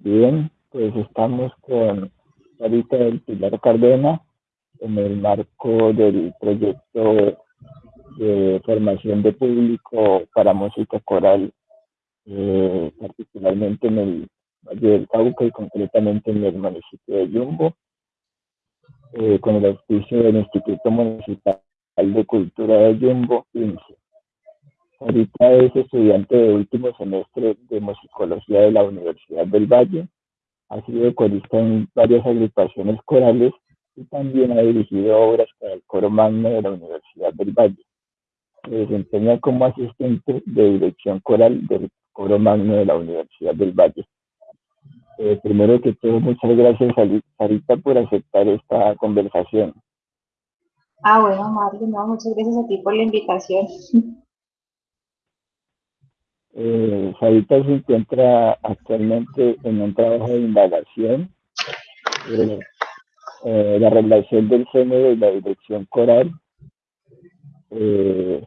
Bien, pues estamos con ahorita el Pilar Cardena en el marco del proyecto de formación de público para música coral, eh, particularmente en el Valle del Cauca y concretamente en el municipio de Yumbo, eh, con el auspicio del Instituto Municipal de Cultura de Yumbo, INSE. Ahorita es estudiante de último semestre de musicología de la Universidad del Valle. Ha sido corista en varias agrupaciones corales y también ha dirigido obras para el coro magno de la Universidad del Valle. Se desempeña como asistente de dirección coral del coro magno de la Universidad del Valle. Eh, primero que todo, muchas gracias, Sarita, por aceptar esta conversación. Ah, bueno, Mario, no, muchas gracias a ti por la invitación. Eh, se encuentra actualmente en un trabajo de indagación, eh, eh, la relación del género y la dirección coral. Eh,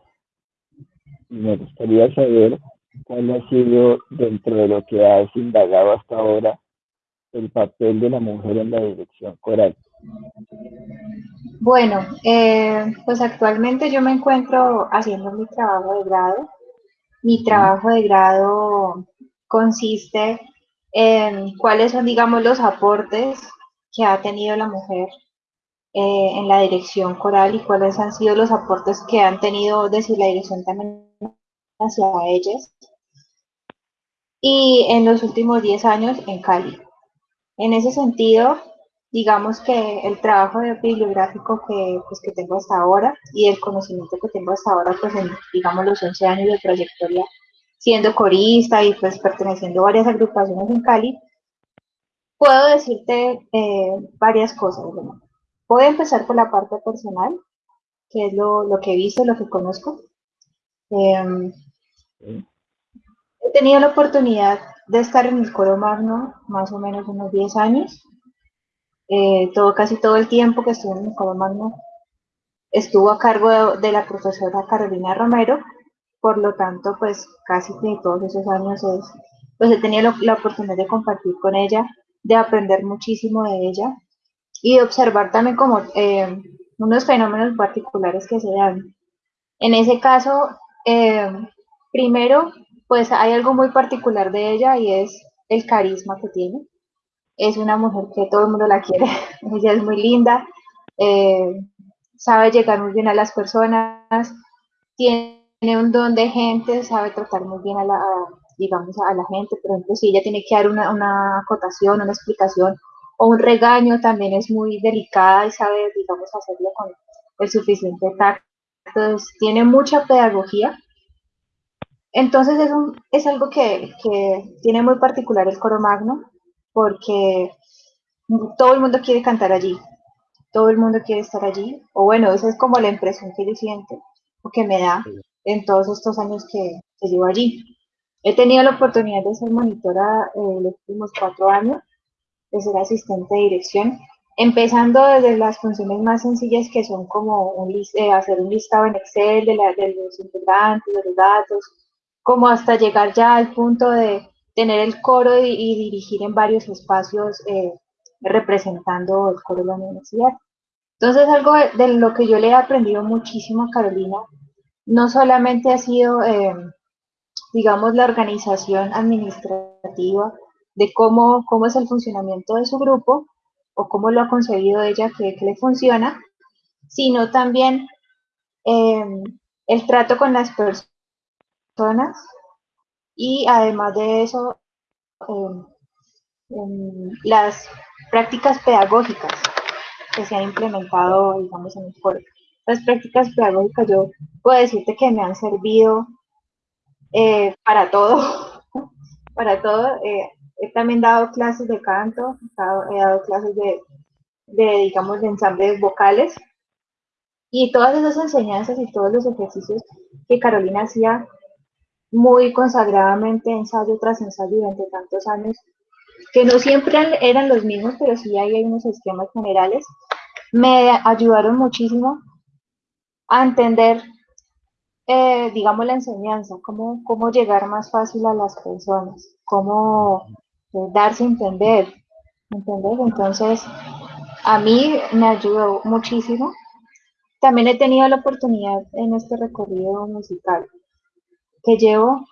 y me gustaría saber cuál ha sido, dentro de lo que has indagado hasta ahora, el papel de la mujer en la dirección coral. Bueno, pues actualmente yo me encuentro haciendo mi trabajo de grado mi trabajo de grado consiste en cuáles son, digamos, los aportes que ha tenido la mujer eh, en la dirección coral y cuáles han sido los aportes que han tenido desde la dirección también hacia ellas. Y en los últimos 10 años en Cali. En ese sentido, digamos que el trabajo bibliográfico que, pues, que tengo hasta ahora y el conocimiento que tengo hasta ahora, pues en, digamos, los 11 años de trayectoria siendo corista y pues perteneciendo a varias agrupaciones en Cali, puedo decirte eh, varias cosas. Voy a empezar por la parte personal, que es lo, lo que he visto, lo que conozco. Em, he tenido la oportunidad de estar en el coro magno más o menos unos 10 años eh, todo, casi todo el tiempo que estuve en el Magno estuvo a cargo de, la profesora Carolina Romero, por lo tanto, pues casi todos esos años pues he tenido la oportunidad de compartir con ella, de aprender muchísimo de ella y de observar también como eh, unos fenómenos particulares que se dan. En ese caso, eh, primero, pues hay algo muy particular de ella y es el carisma que tiene es una mujer que todo el mundo la quiere, ella es muy linda, eh, sabe llegar muy bien a las personas, tiene un don de gente, sabe tratar muy bien a la, digamos, a la gente, por ejemplo, si ella tiene que dar una, una acotación, una explicación o un regaño, también es muy delicada y sabe, digamos, hacerlo con el suficiente tacto, entonces tiene mucha pedagogía, entonces es, un, es algo que, que, tiene muy particular el coro magno, porque todo el mundo quiere cantar allí, todo el mundo quiere estar allí, o bueno, esa es como la impresión que yo siento, o que me da en todos estos años que, que llevo allí. He tenido la oportunidad de ser monitora eh, los últimos cuatro años, de ser asistente de dirección, empezando desde las funciones más sencillas que son como un, eh, hacer un listado en Excel de, de los integrantes, de los datos, como hasta llegar ya al punto de tener el coro y, dirigir en varios espacios eh, representando el coro de la universidad. Entonces, algo de, lo que yo le he aprendido muchísimo a Carolina, no solamente ha sido, eh, digamos, la organización administrativa de cómo, cómo es el funcionamiento de su grupo o cómo lo ha concebido ella que, le funciona, sino también eh, el trato con las personas, y además de eso, em, las prácticas pedagógicas que se han implementado, digamos, en el foro. Las prácticas pedagógicas yo puedo decirte que me han servido eh, para todo, para todo. Eh, he también dado clases de canto, he dado, clases de, de, digamos, de ensambles vocales. Y todas esas enseñanzas y todos los ejercicios que Carolina hacía muy consagradamente ensayo tras ensayo durante tantos años, que no siempre eran los mismos, pero sí hay unos esquemas generales, me ayudaron muchísimo a entender, eh, digamos, la enseñanza, cómo, cómo llegar más fácil a las personas, cómo, darse a entender, ¿entendés? Entonces, a mí me ayudó muchísimo. También he tenido la oportunidad en este recorrido musical que llevo.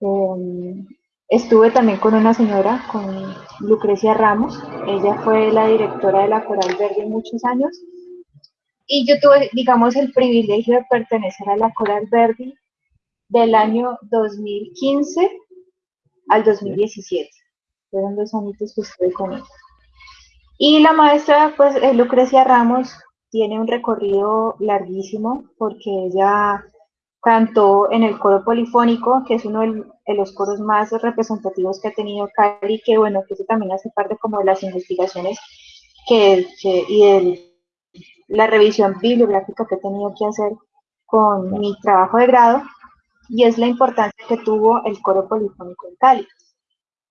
Em, estuve también con una señora, con Lucrecia Ramos. Ella fue la directora de la Coral Verde muchos años. Y yo tuve, digamos, el privilegio de pertenecer a la Coral Verde del año 2015 al 2017. Fueron dos años que estuve con ella. Y la maestra, pues, eh, Lucrecia Ramos, tiene un recorrido larguísimo porque ella cantó en el coro polifónico, que es uno de los coros más representativos que ha tenido Cali, que bueno, que eso también hace parte como de las investigaciones que, y de la revisión bibliográfica que he tenido que hacer con mi trabajo de grado, y es la importancia que tuvo el coro polifónico en Cali.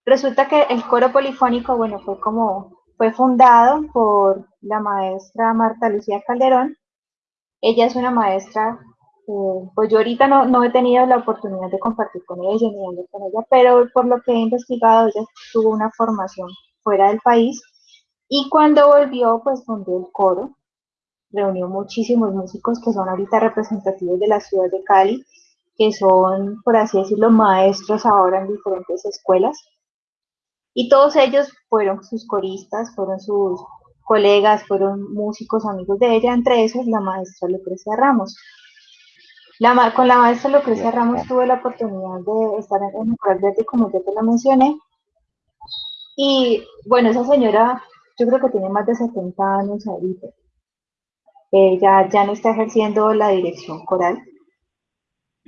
Resulta que el coro polifónico, bueno, fue como, fue fundado por la maestra Marta Lucía Calderón. Ella es una maestra, eh, pues yo ahorita no, no, he tenido la oportunidad de compartir con ella ni hablar con ella, pero por lo que he investigado, ella tuvo una formación fuera del país y cuando volvió, pues fundó el coro, reunió muchísimos músicos que son ahorita representativos de la ciudad de Cali, que son, por así decirlo, maestros ahora en diferentes escuelas. Y todos ellos fueron sus coristas, fueron sus colegas, fueron músicos amigos de ella, entre esos la maestra Lucrecia Ramos. La, con la maestra Lucrecia Ramos tuve la oportunidad de estar en el Coral Verde, como yo te lo mencioné. Y bueno, esa señora, yo creo que tiene más de 70 años ahorita. Ella ya no está ejerciendo la dirección coral,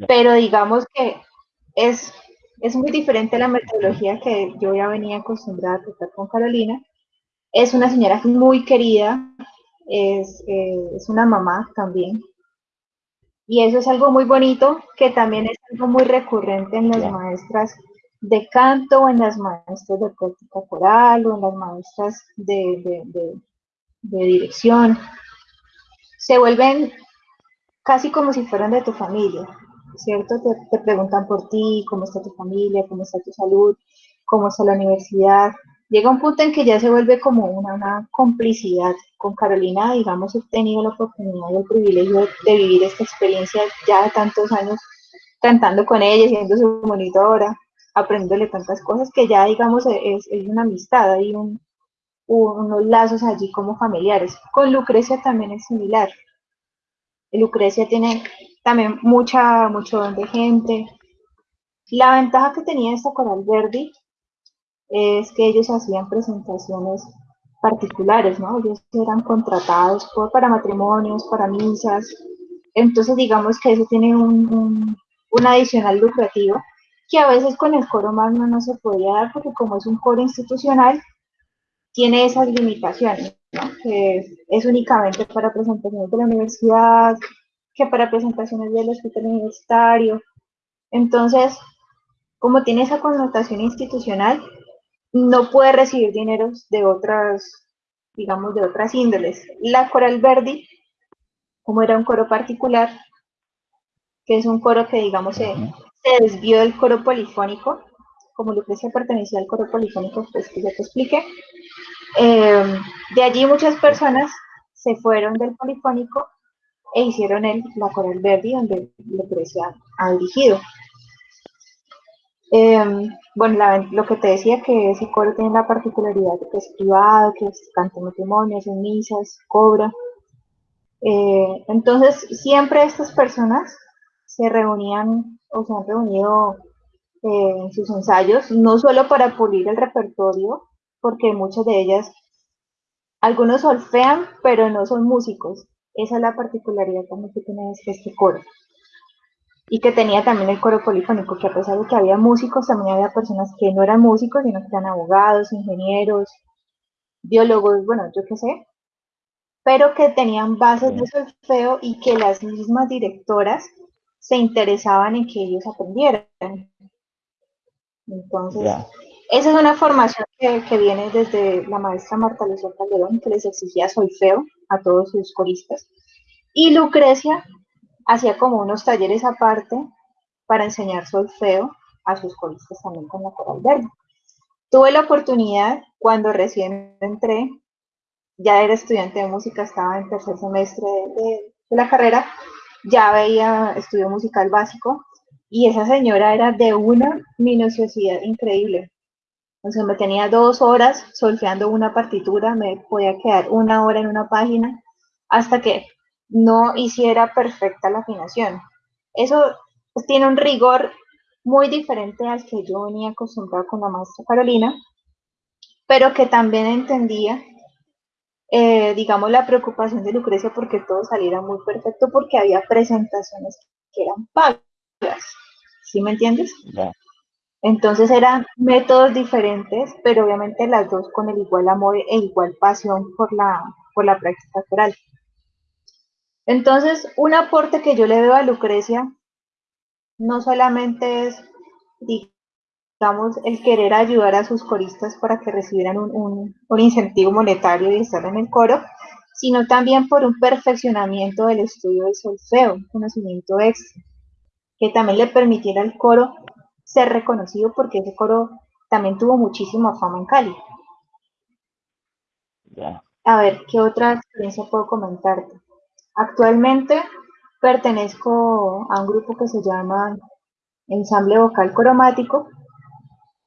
pero digamos que es es muy diferente a la metodología que yo ya venía acostumbrada a tratar con Carolina. Es una señora muy querida, es, eh, es una mamá también. Y eso es algo muy bonito, que también es algo muy recurrente en las maestras de canto, o en las maestras de práctica coral, o en las maestras de, de, de dirección. Se vuelven casi como si fueran de tu familia. ¿cierto? Te, preguntan por ti, cómo está tu familia, cómo está tu salud, cómo está la universidad. Llega un punto en que ya se vuelve como una, complicidad. Con Carolina, digamos, he tenido la oportunidad y el privilegio de vivir esta experiencia ya de tantos años cantando con ella, siendo su monitora, aprendiéndole tantas cosas que ya, digamos, es, una amistad, hay unos lazos allí como familiares. Con Lucrecia también es similar. Lucrecia tiene también mucha, mucho de gente. La ventaja que tenía esta Coral Verde es que ellos hacían presentaciones particulares, ¿no? Ellos eran contratados para matrimonios, para misas. Entonces, digamos que eso tiene un, un, adicional lucrativo que a veces con el coro magno no se podía dar porque como es un coro institucional, tiene esas limitaciones, ¿no? que es únicamente para presentaciones de la universidad, que para presentaciones del hospital universitario. Entonces, como tiene esa connotación institucional, no puede recibir dineros de otras, digamos, de otras índoles. La Coral Verdi, como era un coro particular, que es un coro que, digamos, se, desvió del coro polifónico, como Lucrecia pertenecía al coro polifónico, pues que ya te expliqué. Eh, de allí muchas personas se fueron del polifónico e hicieron el, la Coral Verdi, donde Lucrecia ha dirigido. Em, bueno, lo que te decía que ese coro tiene la particularidad de que es privado, que es canta matrimonios, en misas, cobra. Eh, entonces, siempre estas personas se reunían o se han reunido eh, en sus ensayos, no solo para pulir el repertorio, porque muchas de ellas, algunos solfean, pero no son músicos. Esa es la particularidad también que tiene este coro. Y que tenía también el coro polifónico, que a pesar de que había músicos, también había personas que no eran músicos, sino que eran abogados, ingenieros, biólogos, bueno, yo qué sé, pero que tenían bases de solfeo y que las mismas directoras se interesaban en que ellos aprendieran. Entonces, esa es una formación que, que, viene desde la maestra Marta Lucía Calderón, que les exigía solfeo a todos sus coristas. Y Lucrecia hacía como unos talleres aparte para enseñar solfeo a sus coristas también con la coral verde. Tuve la oportunidad cuando recién entré, ya era estudiante de música, estaba en tercer semestre de, la carrera, ya veía estudio musical básico y esa señora era de una minuciosidad increíble. O sea, me tenía dos horas solfeando una partitura, me podía quedar una hora en una página hasta que no hiciera perfecta la afinación. Eso pues, tiene un rigor muy diferente al que yo venía acostumbrada con la maestra Carolina, pero que también entendía, eh, digamos, la preocupación de Lucrecia porque todo saliera muy perfecto, porque había presentaciones que eran pagas. ¿Sí me entiendes? Entonces eran métodos diferentes, pero obviamente las dos con el igual amor e igual pasión por la, por la práctica coral. Entonces, un aporte que yo le veo a Lucrecia no solamente es, digamos, el querer ayudar a sus coristas para que recibieran un, incentivo monetario y estar en el coro, sino también por un perfeccionamiento del estudio del solfeo, un conocimiento extra, que también le permitiera al coro ser reconocido porque ese coro también tuvo muchísima fama en Cali. A ver, ¿qué otra experiencia puedo comentarte? Actualmente pertenezco a un grupo que se llama Ensamble Vocal Cromático.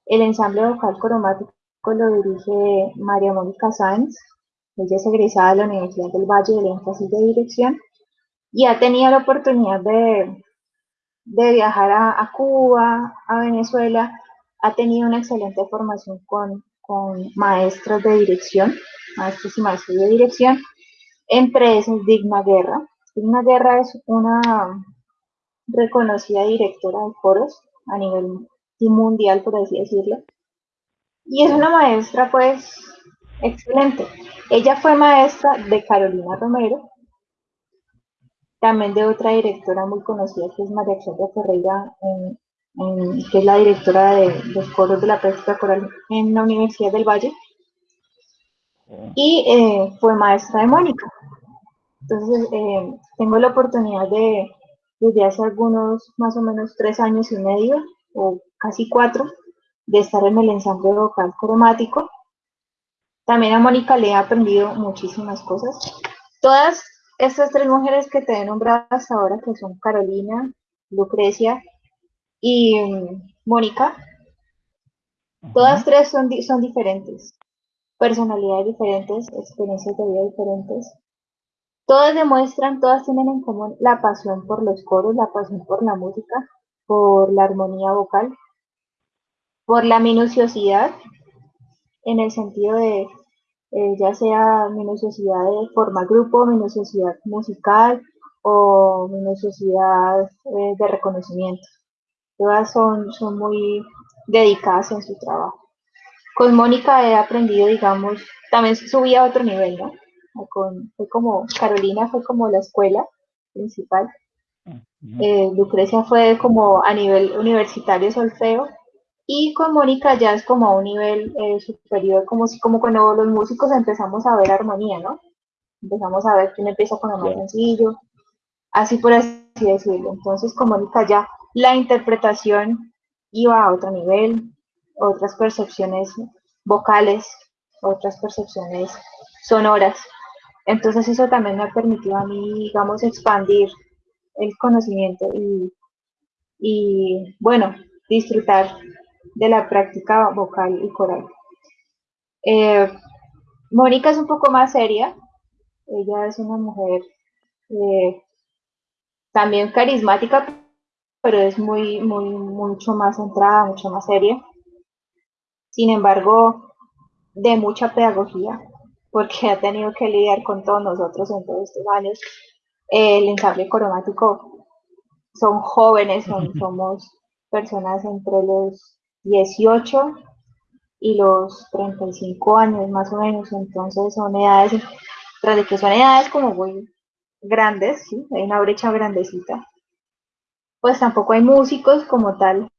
El ensamble vocal cromático lo dirige María Mónica Sáenz. Ella es egresada de la Universidad del Valle del énfasis de dirección y ha tenido la oportunidad de, de viajar a, Cuba, a Venezuela. Ha tenido una excelente formación con, con maestros de dirección, maestros y maestros de dirección entre esos, Digna Guerra. Digna Guerra es una reconocida directora de coros a nivel mundial, por así decirlo. Y es una maestra, pues, excelente. Ella fue maestra de Carolina Romero, también de otra directora muy conocida que es María Claudia Ferreira, que es la directora de los coros de la práctica coral en la Universidad del Valle y eh, fue maestra de Mónica. Entonces, eh, tengo la oportunidad de, desde hace algunos más o menos tres años y medio, o casi cuatro, de estar en el ensamble vocal cromático. También a Mónica le he aprendido muchísimas cosas. Todas estas tres mujeres que te he nombrado hasta ahora, que son Carolina, Lucrecia y mm, Mónica, todas tres son, son diferentes personalidades diferentes, experiencias de vida diferentes. Todas demuestran, todas tienen en común la pasión por los coros, la pasión por la música, por la armonía vocal, por la minuciosidad, en el sentido de eh, ya sea minuciosidad de forma grupo, minuciosidad musical o minuciosidad eh, de reconocimiento. Todas son, son muy dedicadas en su trabajo. Con Mónica he aprendido, digamos, también subí a otro nivel, ¿no? Con, fue como, Carolina fue como la escuela principal. Eh, Lucrecia fue como a nivel universitario solfeo y con Mónica ya es como a un nivel eh, superior, como si como cuando los músicos empezamos a ver armonía, ¿no? Empezamos a ver quién empieza con lo más sencillo, así por así decirlo. Entonces con Mónica ya la interpretación iba a otro nivel, otras percepciones vocales, otras percepciones sonoras. Entonces eso también me ha permitido a mí, digamos, expandir el conocimiento y, bueno, disfrutar de la práctica vocal y coral. Eh, Mónica es un poco más seria, ella es una mujer eh, también carismática, pero es muy, muy, mucho más centrada, mucho más seria sin embargo, de mucha pedagogía, porque ha tenido que lidiar con todos nosotros en todos estos años. El ensamble cromático son jóvenes, somos personas entre los 18 y los 35 años más o menos, entonces son edades, tras de que son edades como muy grandes, ¿sí? hay una brecha grandecita, pues tampoco hay músicos como tal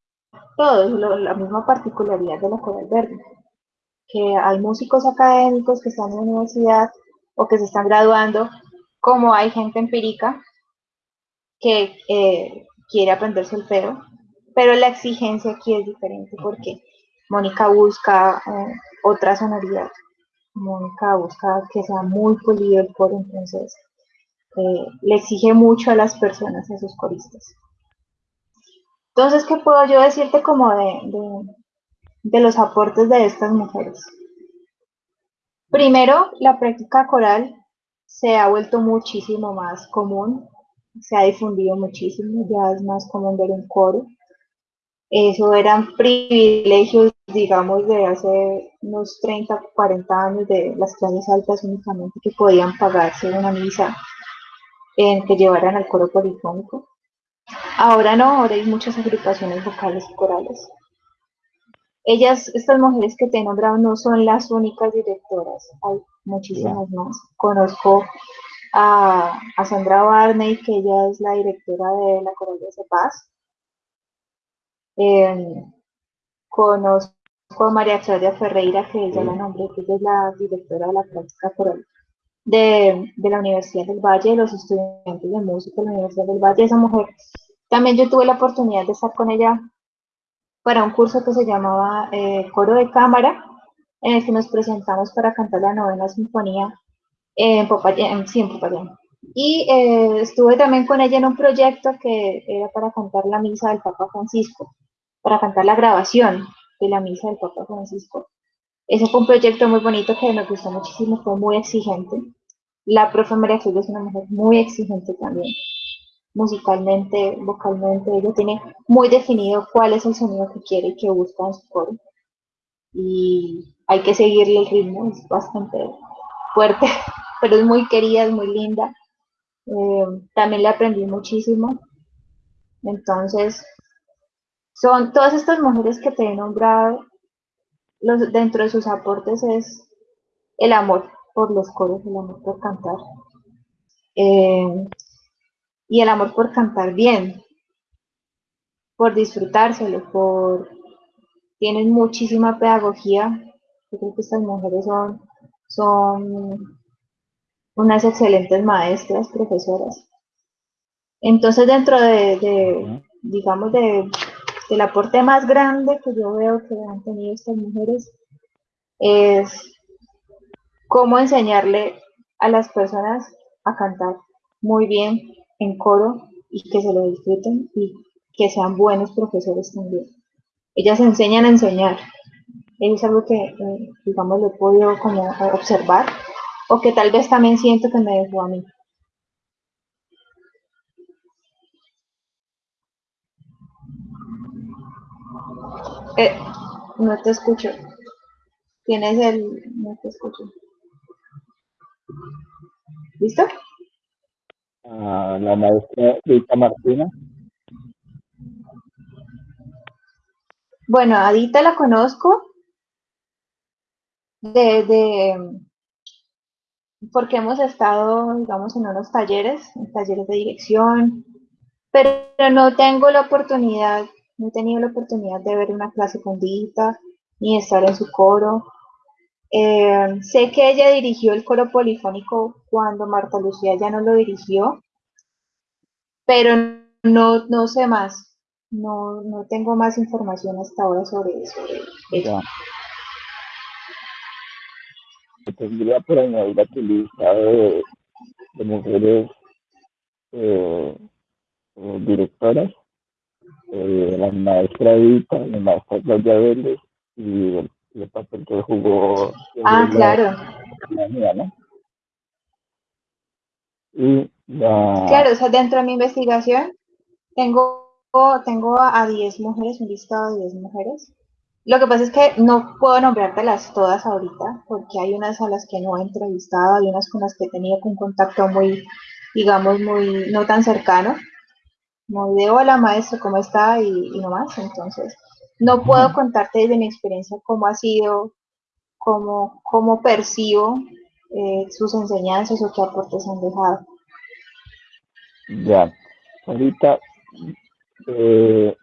todos, la misma particularidad de la Coral Verde, que hay músicos académicos que están en la universidad o que se están graduando, como hay gente empírica que eh, quiere aprender solfeo, pero la exigencia aquí es diferente porque Mónica busca eh, otra sonoridad. Mónica busca que sea muy polido el coro, entonces eh, le exige mucho a las personas, a sus coristas. Entonces, ¿qué puedo yo decirte como de, los aportes de estas mujeres? Primero, la práctica coral se ha vuelto muchísimo más común, se ha difundido muchísimo, ya es más común ver un coro. Eso eran privilegios, digamos, de hace unos 30, 40 años de las clases altas únicamente que podían pagarse una misa en que llevaran al coro polifónico. Ahora no, ahora hay muchas agrupaciones vocales y corales. Ellas, estas mujeres que te he nombrado, no son las únicas directoras, hay muchísimas más. Conozco a, Sandra Barney, que ella es la directora de la Coral de Paz. Em, conozco a María Claudia Ferreira, que ella la nombré, que ella es la directora de la práctica coral de, de, la Universidad del Valle, de los estudiantes de música de la Universidad del Valle. Esa mujer también yo tuve la oportunidad de estar con ella para un curso que se llamaba eh, Coro de Cámara, en el que nos presentamos para cantar la novena sinfonía en Popayán, sí, en Popayán. Y eh, estuve también con ella en un proyecto que era para cantar la misa del Papa Francisco, para cantar la grabación de la misa del Papa Francisco. Ese fue un proyecto muy bonito que me gustó muchísimo, fue muy exigente. La profe María Jesús es una mujer muy exigente también musicalmente, vocalmente, ella tiene muy definido cuál es el sonido que quiere y que busca en su coro. Y hay que seguirle el ritmo, es bastante fuerte, pero es muy querida, es muy linda. Eh, también le aprendí muchísimo. Entonces, son todas estas mujeres que te he nombrado, los, dentro de sus aportes es el amor por los coros, el amor por cantar. Eh, y el amor por cantar bien, por disfrutárselo, por... Tienen muchísima pedagogía. Yo creo que estas mujeres son, son unas excelentes maestras, profesoras. Entonces, dentro de, digamos, de, del aporte más grande que yo veo que han tenido estas mujeres es cómo enseñarle a las personas a cantar muy bien, en coro y que se lo disfruten y que sean buenos profesores también. Ellas enseñan a enseñar. es algo que, eh, digamos, lo he podido como observar o que tal vez también siento que me dejó a mí. Eh, no te escucho. Tienes el... No te escucho. ¿Listo? A la maestra Rita Martina? Bueno, a Dita la conozco de, porque hemos estado, digamos, en unos talleres, en talleres de dirección, pero no tengo la oportunidad, no he tenido la oportunidad de ver una clase con Dita, ni estar en su coro. Eh, sé que ella dirigió el coro polifónico cuando Marta Lucía ya no lo dirigió, pero no, no sé más. No, no tengo más información hasta ahora sobre eso. Tendría por añadir a tu lista de, mujeres eh, eh, directoras, eh, la maestra Edita, la maestra Claudia Vélez y el, el papel que jugó. Ah, claro. ¿no? Y Claro, o sea, dentro de mi investigación tengo, tengo a 10 mujeres, un listado de 10 mujeres. Lo que pasa es que no puedo nombrártelas todas ahorita, porque hay unas a las que no he entrevistado, hay unas con las que he tenido un contacto muy, digamos, muy no tan cercano. Muy de hola maestro, ¿cómo está? Y, y no más. Entonces, no puedo contarte desde mi experiencia cómo ha sido, cómo, cómo percibo eh, sus enseñanzas o qué aportes han dejado. Ya, ahorita, eh,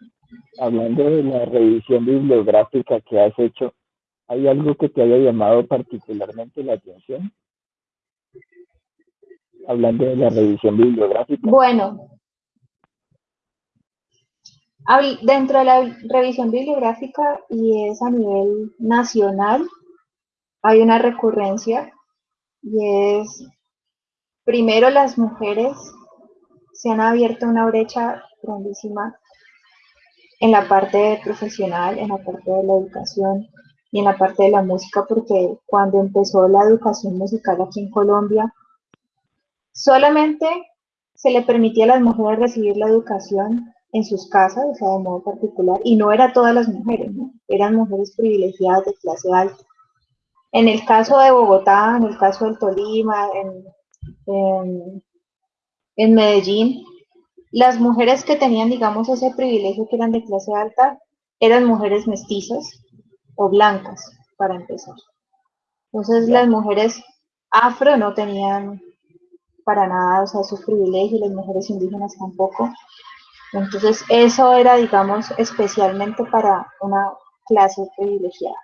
hablando de la revisión bibliográfica que has hecho, ¿hay algo que te haya llamado particularmente la atención? Hablando de la revisión bibliográfica. Bueno, Dentro de la revisión bibliográfica, y es a nivel nacional, hay una recurrencia, y es, primero las mujeres se han abierto una brecha grandísima en la parte profesional, en la parte de la educación y en la parte de la música, porque cuando empezó la educación musical aquí en Colombia, solamente se le permitía a las mujeres recibir la educación en sus casas, o sea, de modo particular, y no era todas las mujeres, eran mujeres privilegiadas de clase alta. En el caso de Bogotá, en el caso del Tolima, en Medellín, las mujeres que tenían, digamos, ese privilegio que eran de clase alta, eran mujeres mestizas o blancas, para empezar. Entonces las mujeres afro no tenían para nada, o sea, sus privilegios, las mujeres indígenas tampoco. Entonces eso era, digamos, especialmente para una clase privilegiada.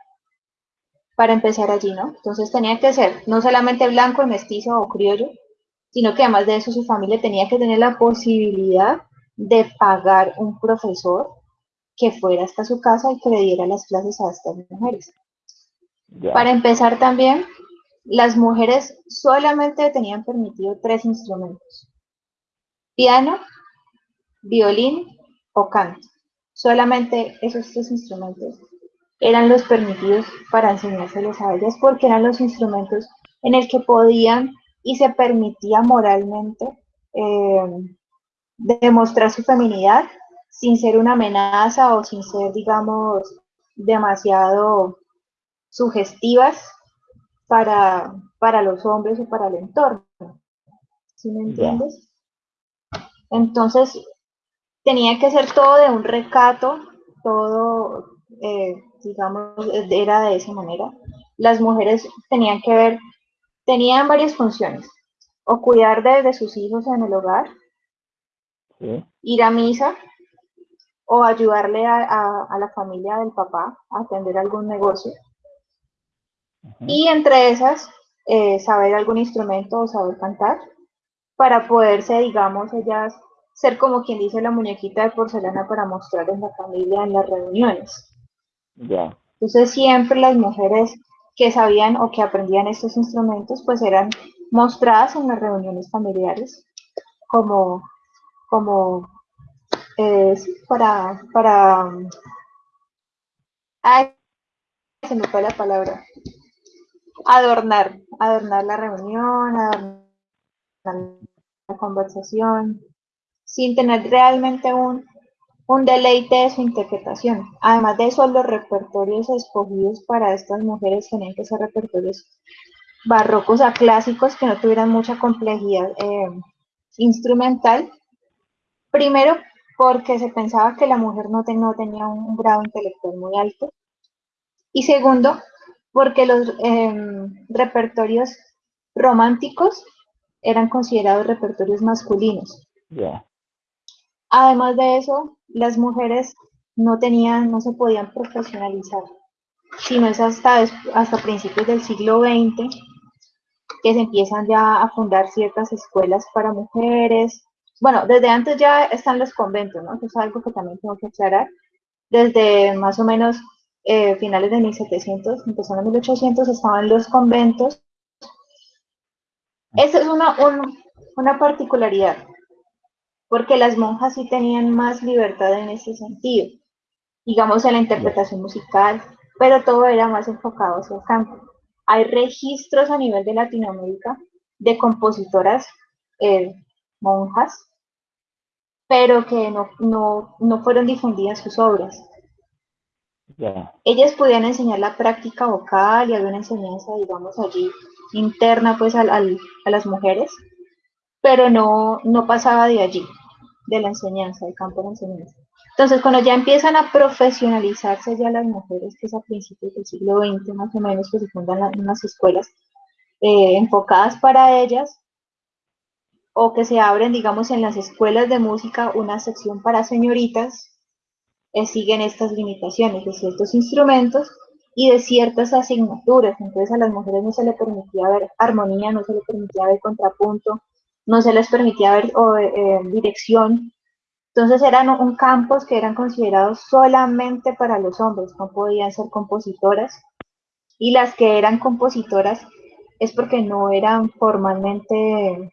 Para empezar allí, ¿no? Entonces tenía que ser no solamente blanco, mestizo o criollo, sino que además de eso su familia tenía que tener la posibilidad de pagar un profesor que fuera hasta su casa y que le diera las clases a estas mujeres. Para empezar también, las mujeres solamente tenían permitido tres instrumentos. Piano, violín o canto. Solamente esos tres instrumentos eran los permitidos para enseñárselos a ellas porque eran los instrumentos en el que podían y se permitía moralmente eh, demostrar su feminidad sin ser una amenaza o sin ser, digamos, demasiado sugestivas para, para los hombres o para el entorno. ¿Sí me entiendes? Entonces, tenía que ser todo de un recato, todo, eh, digamos, era de esa manera. Las mujeres tenían que ver Tenían varias funciones, o cuidar de, sus hijos en el hogar, ir a misa, o ayudarle a, la familia del papá a atender algún negocio. Y entre esas, eh, saber algún instrumento o saber cantar, para poderse, digamos, ellas ser como quien dice la muñequita de porcelana para mostrar en la familia en las reuniones. Entonces siempre las mujeres que sabían o que aprendían estos instrumentos, pues eran mostradas en las reuniones familiares como, como eh, para, para, ay, se me fue la palabra, adornar, adornar la reunión, adornar la conversación, sin tener realmente un, un deleite de su interpretación. Además de eso, los repertorios escogidos para estas mujeres tenían que ser repertorios barrocos a clásicos que no tuvieran mucha complejidad eh, instrumental. Primero, porque se pensaba que la mujer no, tenía un, grado intelectual muy alto. Y segundo, porque los em, repertorios románticos eran considerados repertorios masculinos. Además de eso, las mujeres no tenían, no se podían profesionalizar, sino es hasta, hasta principios del siglo XX que se empiezan ya a fundar ciertas escuelas para mujeres. Bueno, desde antes ya están los conventos, ¿no? Eso es algo que también tengo que aclarar. Desde más o menos eh, finales de 1700, empezando en 1800, estaban los conventos. Esa es una, una particularidad porque las monjas sí tenían más libertad en ese sentido, digamos en la interpretación musical, pero todo era más enfocado hacia el canto. Hay registros a nivel de Latinoamérica de compositoras eh, monjas, pero que no, fueron difundidas sus obras. Ellas podían enseñar la práctica vocal y alguna enseñanza, digamos, allí interna pues a las mujeres, pero no, no pasaba de allí de la enseñanza, del campo de la enseñanza. Entonces, cuando ya empiezan a profesionalizarse ya las mujeres, que es a principios del siglo XX más o menos, que se fundan unas escuelas eh, enfocadas para ellas, o que se abren, digamos, en las escuelas de música una sección para señoritas, eh, siguen estas limitaciones de ciertos instrumentos y de ciertas asignaturas. Entonces a las mujeres no se les permitía ver armonía, no se les permitía ver contrapunto, no se les permitía ver eh, dirección. Entonces eran un campos que eran considerados solamente para los hombres, no podían ser compositoras. Y las que eran compositoras es porque no eran formalmente,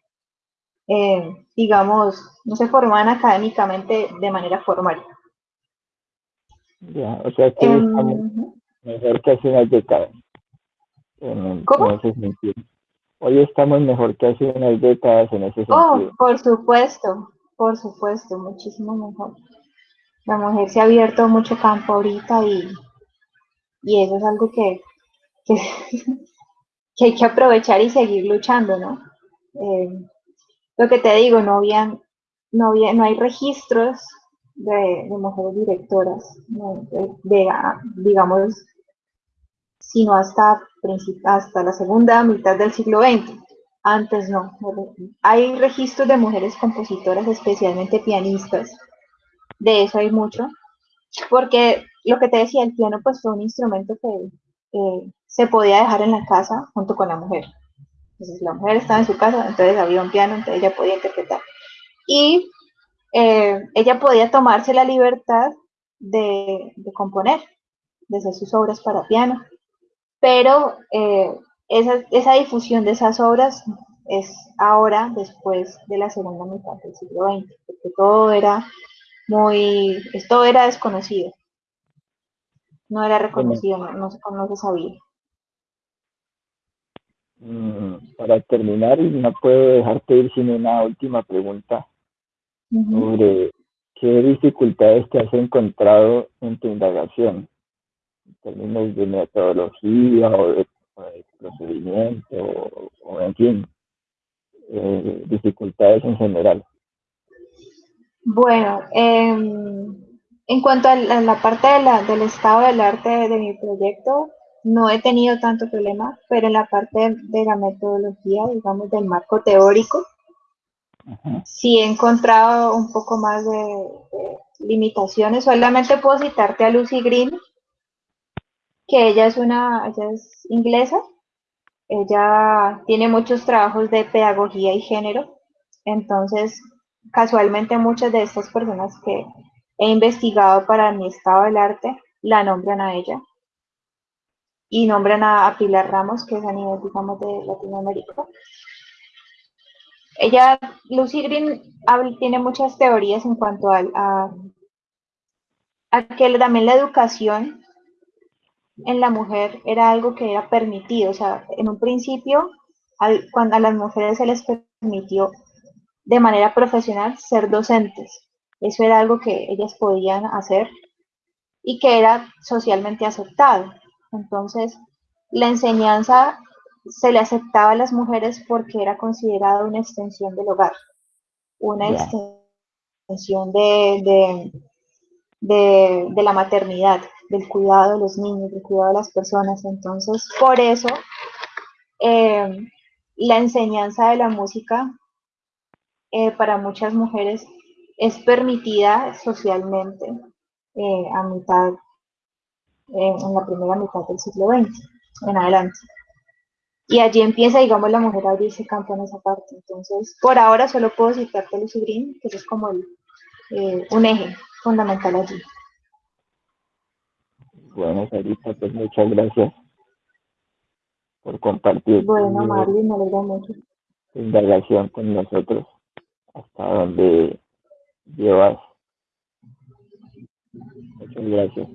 eh, digamos, no se formaban académicamente de manera formal. Ya, o sea que em, mejor que hace unas décadas. ¿Cómo? Hoy estamos mejor que hace unas décadas en ese oh, sentido. Oh, por supuesto, por supuesto, muchísimo mejor. La mujer se ha abierto mucho campo ahorita y, y eso es algo que, que, hay que aprovechar y seguir luchando, ¿no? Eh, lo que te digo, no habían, no había, no hay registros de, mujeres directoras, de, digamos, sino hasta, hasta la segunda mitad del siglo XX. Antes no. Hay registros de mujeres compositoras, especialmente pianistas. De eso hay mucho. Porque lo que te decía, el piano pues fue un instrumento que se podía dejar en la casa junto con la mujer. Entonces la mujer estaba en su casa, entonces había un piano, entonces ella podía interpretar. Y eh, ella podía tomarse la libertad de, componer, de hacer sus obras para piano. Pero eh, esa, esa, difusión de esas obras es ahora, después de la segunda mitad del siglo XX, porque todo era muy, todo era desconocido. No era reconocido, no, se sabía. Mm, para terminar, no puedo dejarte ir sin una última pregunta sobre qué dificultades te has encontrado en tu indagación, términos de metodología o de, procedimiento, o, en fin, eh, dificultades en general. Bueno, em, en cuanto a la, parte del estado del arte de mi proyecto, no he tenido tanto problema, pero en la parte de la metodología, digamos, del marco teórico, sí he encontrado un poco más de, limitaciones. Solamente puedo citarte a Lucy Green, que ella es una, ella es inglesa, ella tiene muchos trabajos de pedagogía y género, entonces casualmente muchas de estas personas que he investigado para mi estado del arte la nombran a ella y nombran a, Pilar Ramos, que es a nivel, digamos, de Latinoamérica. Ella, Lucy Green, tiene muchas teorías en cuanto a, a, a que también la educación en la mujer era algo que era permitido. O sea, en un principio, cuando a las mujeres se les permitió de manera profesional ser docentes. Eso era algo que ellas podían hacer y que era socialmente aceptado. Entonces, la enseñanza se le aceptaba a las mujeres porque era considerada una extensión del hogar, una extensión de, de, la maternidad, del cuidado de los niños, del cuidado de las personas. Entonces, por eso, eh, la enseñanza de la música eh, para muchas mujeres es permitida socialmente eh, a mitad en la primera mitad del siglo XX en adelante. Y allí empieza, digamos, la mujer a abrirse campo en esa parte. Entonces, por ahora solo puedo citarte Lucy Green, que es como un eje fundamental allí. Bueno, Sarita, pues muchas gracias por compartir. Bueno, Marlene, me alegra mucho. Indagación con nosotros, hasta donde llevas. Muchas gracias.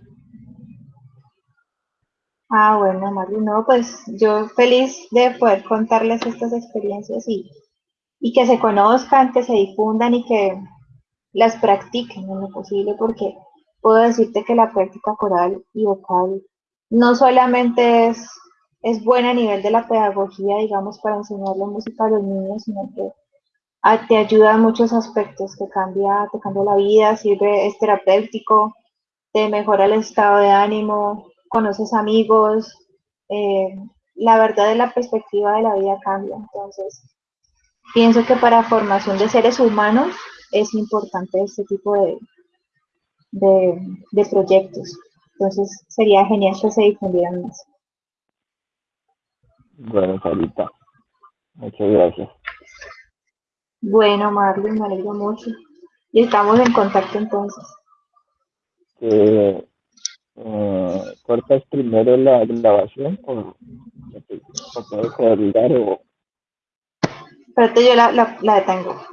Ah, bueno, Mario, no, pues yo feliz de poder contarles estas experiencias y, y que se conozcan, que se difundan y que las practiquen en lo posible, porque puedo decirte que la práctica coral y vocal no solamente es, es buena a nivel de la pedagogía, digamos, para enseñarle música a los niños, sino que te ayuda en muchos aspectos, te cambia, te cambia la vida, sirve, es terapéutico, te mejora el estado de ánimo, conoces amigos, eh, la verdad de la perspectiva de la vida cambia. Entonces, pienso que para formación de seres humanos es importante este tipo de, de, proyectos. Entonces, sería genial que se difundieran más. Bueno, Sarita, muchas gracias. Bueno, Marlon, me alegro mucho. Y estamos en contacto entonces. Eh, ¿Cortas primero la grabación o, o puedo colgar o...? Espérate, yo la, la, la detengo.